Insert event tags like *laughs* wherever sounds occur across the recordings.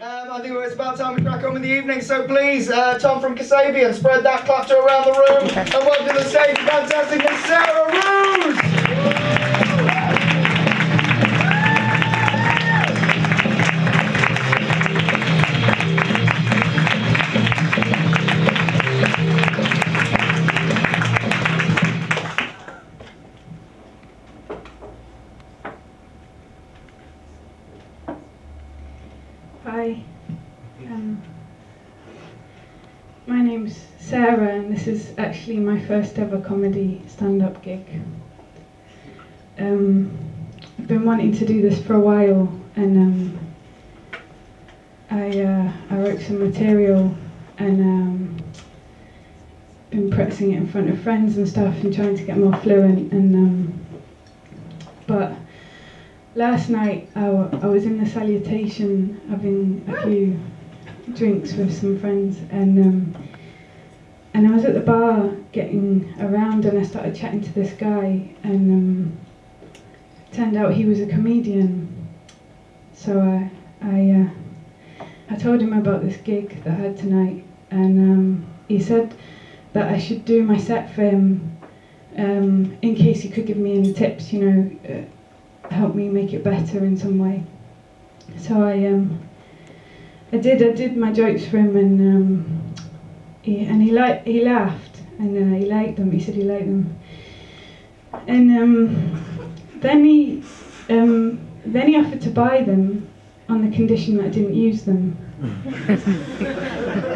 Um, I think it's about time we crack on with the evening, so please, uh, Tom from Kasabian, spread that clatter around the room and welcome to the stage, fantastic Miss Sarah Ruse! This is actually my first ever comedy stand up gig. Um, I've been wanting to do this for a while, and um, I, uh, I wrote some material and um, been practicing it in front of friends and stuff and trying to get more fluent. And um, but last night I was in the salutation having a few drinks with some friends and um, and I was at the bar getting around and I started chatting to this guy and um, turned out he was a comedian so I I, uh, I told him about this gig that I had tonight and um, he said that I should do my set for him um, in case he could give me any tips you know uh, help me make it better in some way. So I um I did I did my jokes for him and he and he liked he laughed and uh, he liked them. He said he liked them. And um then he um then he offered to buy them on the condition that I didn't use them. *laughs*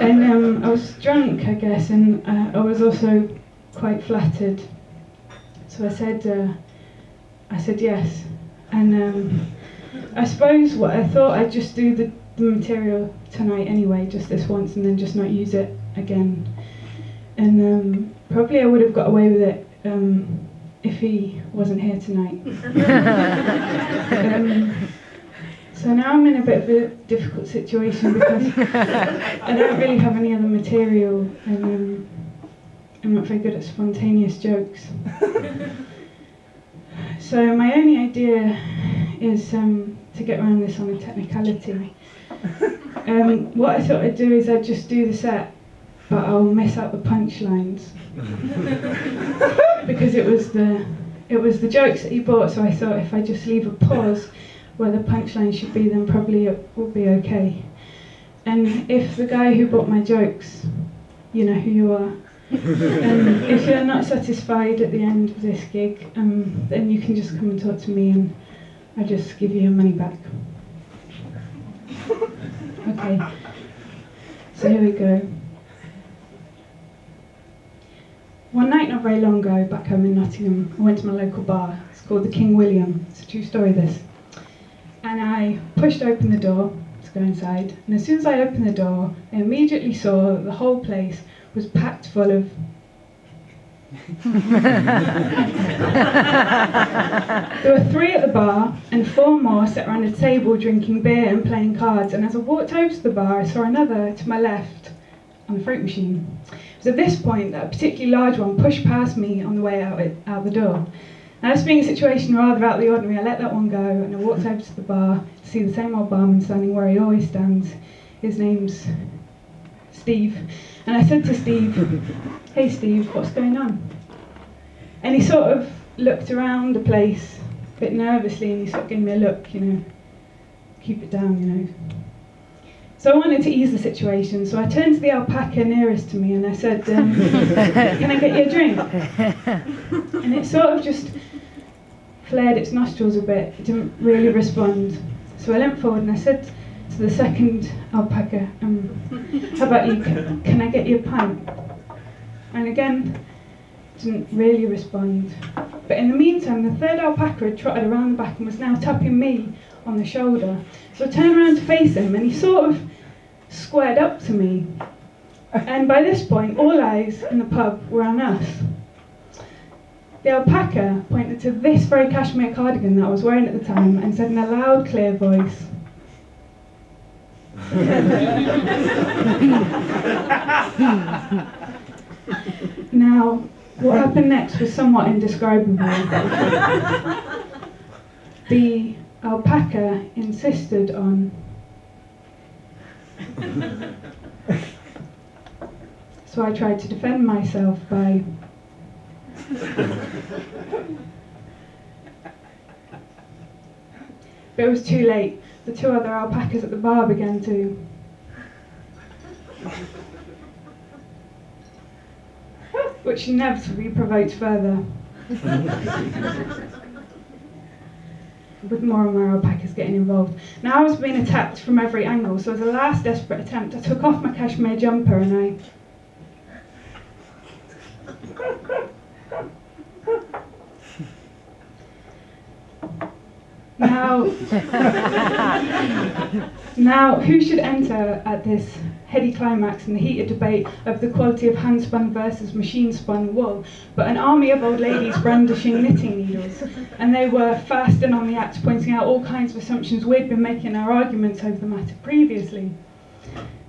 and um, I was drunk, I guess, and uh, I was also quite flattered. So I said, uh, I said yes. And um, I suppose what I thought I'd just do the, the material tonight anyway, just this once, and then just not use it again. And um, probably I would have got away with it um, if he wasn't here tonight. *laughs* um, so now I'm in a bit of a difficult situation because I don't really have any other material, and um, I'm not very good at spontaneous jokes. So my only idea is um, to get around this on a technicality. Um, what I thought I'd do is I'd just do the set, but I'll miss out the punchlines *laughs* because it was the it was the jokes that he bought. So I thought if I just leave a pause where the punchline should be, then probably it will be okay. And if the guy who bought my jokes, you know who you are, um, if you're not satisfied at the end of this gig, um, then you can just come and talk to me and I'll just give you your money back. *laughs* Okay, so here we go. One night not very long ago, back home in Nottingham, I went to my local bar. It's called the King William. It's a true story, this. And I pushed open the door to go inside. And as soon as I opened the door, I immediately saw that the whole place was packed full of *laughs* there were three at the bar and four more sat around a table drinking beer and playing cards. And as I walked over to the bar, I saw another to my left on the fruit machine. It was at this point a particularly large one pushed past me on the way out, out the door. Now, this being a situation rather out of the ordinary, I let that one go and I walked over to the bar to see the same old barman standing where he always stands. His name's Steve. And I said to Steve, *laughs* Hey Steve, what's going on? And he sort of looked around the place a bit nervously and he sort of gave me a look, you know, keep it down, you know. So I wanted to ease the situation, so I turned to the alpaca nearest to me and I said, um, *laughs* Can I get you a drink? And it sort of just flared its nostrils a bit, it didn't really respond. So I leant forward and I said to the second alpaca, um, How about you? Can, can I get you a pint? And again, didn't really respond. But in the meantime, the third alpaca had trotted around the back and was now tapping me on the shoulder. So I turned around to face him and he sort of squared up to me. And by this point, all eyes in the pub were on us. The alpaca pointed to this very cashmere cardigan that I was wearing at the time and said in a loud, clear voice, *laughs* now, what happened next was somewhat indescribable. *laughs* the alpaca insisted on *laughs* so I tried to defend myself by But it was too late. The two other alpacas at the bar began to. *laughs* Which inevitably provoked further. *laughs* With more and more alpacas getting involved. Now I was being attacked from every angle, so as a last desperate attempt, I took off my cashmere jumper and I *laughs* Now, *laughs* now, who should enter at this heady climax in the heated debate of the quality of hand-spun versus machine-spun wool, but an army of old ladies brandishing knitting needles, and they were fast and on the act, pointing out all kinds of assumptions we'd been making in our arguments over the matter previously.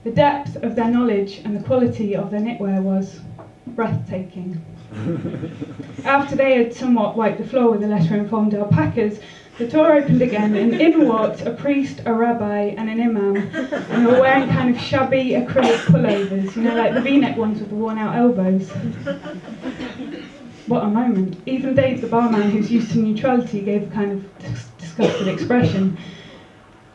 The depth of their knowledge and the quality of their knitwear was breathtaking. *laughs* After they had somewhat wiped the floor with the lesser informed alpacas, the door opened again, and in walked a priest, a rabbi, and an imam. And they were wearing kind of shabby acrylic pullovers, you know, like the v neck ones with the worn out elbows. What a moment. Even Dave, the barman, who's used to neutrality, gave a kind of dis- disgusted expression.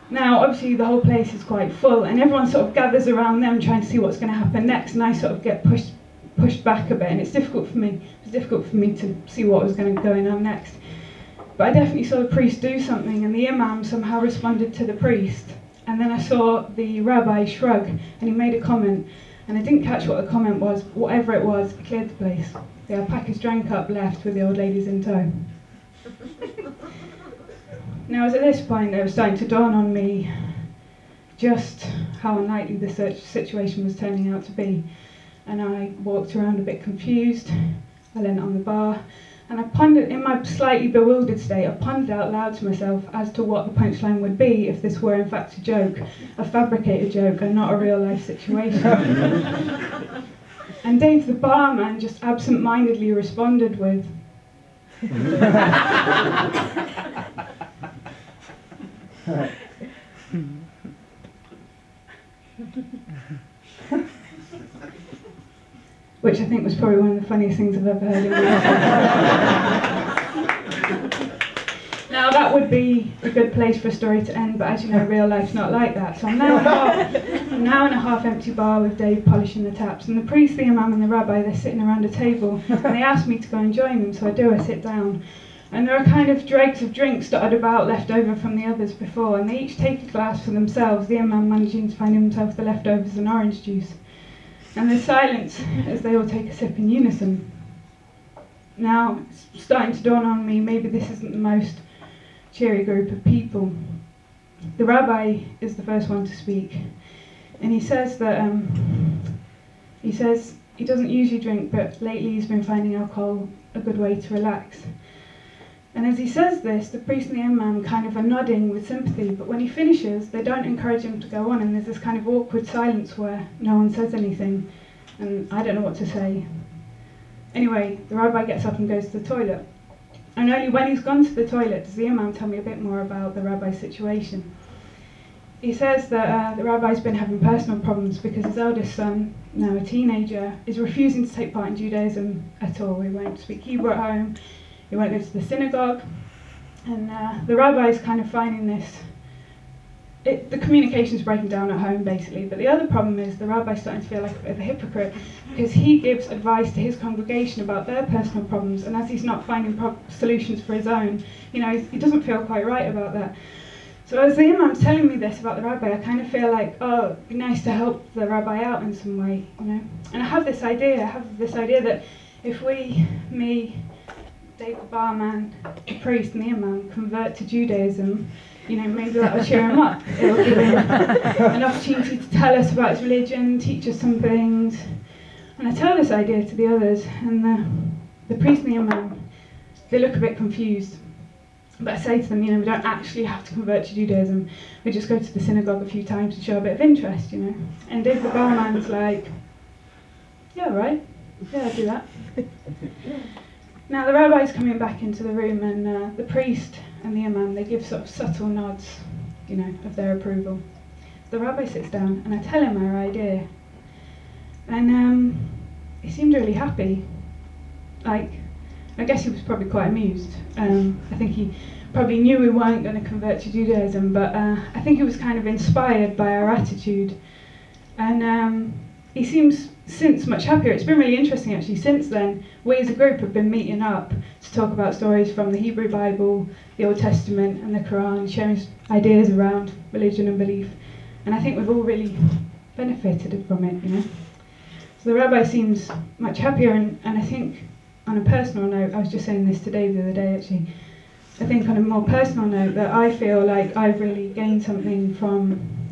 Now, obviously, the whole place is quite full, and everyone sort of gathers around them trying to see what's going to happen next, and I sort of get pushed pushed back a bit, and it's difficult for me. It was difficult for me to see what was going to go on next. But I definitely saw the priest do something, and the imam somehow responded to the priest. And then I saw the rabbi shrug, and he made a comment. And I didn't catch what the comment was, but whatever it was, it cleared the place. The alpacas drank up, left with the old ladies in tow. *laughs* now, as at this point it was starting to dawn on me just how unlikely the situation was turning out to be. And I walked around a bit confused. I leant on the bar and I pondered, in my slightly bewildered state, I pondered out loud to myself as to what the punchline would be if this were in fact a joke, a fabricated joke, and not a real life situation. *laughs* and Dave, the barman, just absent mindedly responded with, *laughs* *laughs* which I think was probably one of the funniest things I've ever heard in my life. now that would be a good place for a story to end, but as you know, real life's not like that. So I'm now, in a half, I'm now in a half-empty bar with Dave polishing the taps, and the priest, the imam, and the rabbi, they're sitting around a table, and they asked me to go and join them, so I do, I sit down. And there are kind of dregs of drinks dotted about left over from the others before, and they each take a glass for themselves, the imam managing to find himself the leftovers and orange juice and there's silence as they all take a sip in unison. Now, it's starting to dawn on me maybe this isn't the most cheery group of people. The rabbi is the first one to speak, and he says that um, he says he doesn't usually drink, but lately he's been finding alcohol a good way to relax. And as he says this, the priest and the imam kind of are nodding with sympathy, but when he finishes, they don't encourage him to go on, and there's this kind of awkward silence where no one says anything, and I don't know what to say. Anyway, the rabbi gets up and goes to the toilet. And only when he's gone to the toilet does the imam tell me a bit more about the rabbi's situation. He says that uh, the rabbi's been having personal problems because his eldest son, now a teenager, is refusing to take part in Judaism at all. He won't speak Hebrew at home, he won't go to the synagogue, and uh, the rabbi is kind of finding this. It, the communication's breaking down at home basically, but the other problem is the rabbi's starting to feel like a bit of a hypocrite because he gives advice to his congregation about their personal problems, and as he's not finding pro- solutions for his own, you know, he doesn't feel quite right about that. So as the imam's telling me this about the rabbi, I kind of feel like, oh, it'd be nice to help the rabbi out in some way, you know. And I have this idea, I have this idea that if we, me, Dave the barman, the priest and the imam convert to Judaism, you know, maybe that'll cheer him up. It'll give him an opportunity to tell us about his religion, teach us some things. And I tell this idea to the others, and the, the priest and the imam, they look a bit confused. But I say to them, you know, we don't actually have to convert to Judaism. We just go to the synagogue a few times to show a bit of interest, you know. And Dave the barman's like, yeah, right. Yeah, I'll do that. *laughs* Now the rabbi's coming back into the room, and uh, the priest and the imam they give sort of subtle nods, you know, of their approval. the rabbi sits down and I tell him our idea. And um, he seemed really happy. Like, I guess he was probably quite amused. Um, I think he probably knew we weren't going to convert to Judaism, but uh, I think he was kind of inspired by our attitude. And um, he seems since much happier. It's been really interesting actually. Since then, we as a group have been meeting up to talk about stories from the Hebrew Bible, the Old Testament, and the Quran, sharing ideas around religion and belief. And I think we've all really benefited from it, you know. So the rabbi seems much happier, and, and I think on a personal note, I was just saying this to Dave the other day actually. I think on a more personal note that I feel like I've really gained something from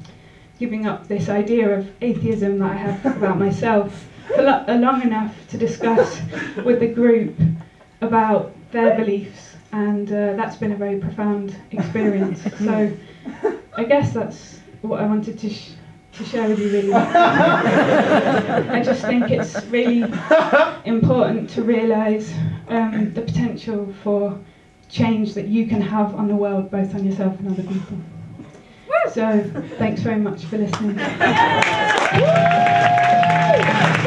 giving up this idea of atheism that I have about myself for lo- uh, long enough to discuss with the group about their beliefs, and uh, that's been a very profound experience. *laughs* So I guess that's what I wanted to. Sh- to share with you really. *laughs* I just think it's really important to realise um, the potential for change that you can have on the world, both on yourself and other people. So thanks very much for listening. *laughs* *laughs*